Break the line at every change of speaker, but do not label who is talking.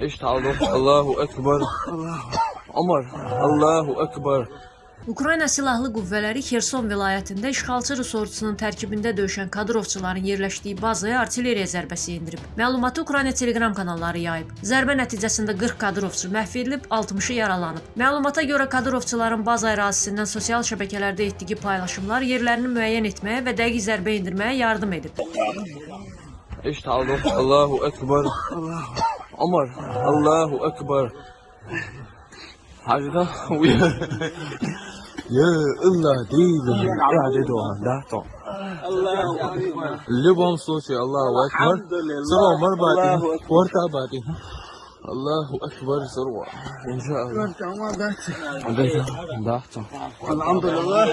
اشتعلوا الله أكبر عمر الله أكبر
Ukrayna Silahlı Qüvvələri Xerson vilayətində işğalçı Rus ordusunun tərkibində döyüşən kadrovçuların yerləşdiyi bazaya artilleriya zərbəsi endirib. Məlumatı Ukrayna Telegram kanalları yayıb. Zərbə nəticəsində 40 kadrovçu məhv edilib, 60-ı yaralanıb. Məlumata görə kadrovçuların baza ərazisindən sosial şəbəkələrdə etdiyi paylaşımlar yerlərini müəyyən etməyə və dəqiq zərbə endirməyə yardım edib.
إيش تعالوا الله أكبر. الله عمر الله أكبر. حاجة؟ يا الله ديلا يا ديدو لا تو الله أكبر. اللي صوتي الله أكبر. سبع مربعتي وارتعباتي الله أكبر. ثروه إن شاء الله. الحمد
لله.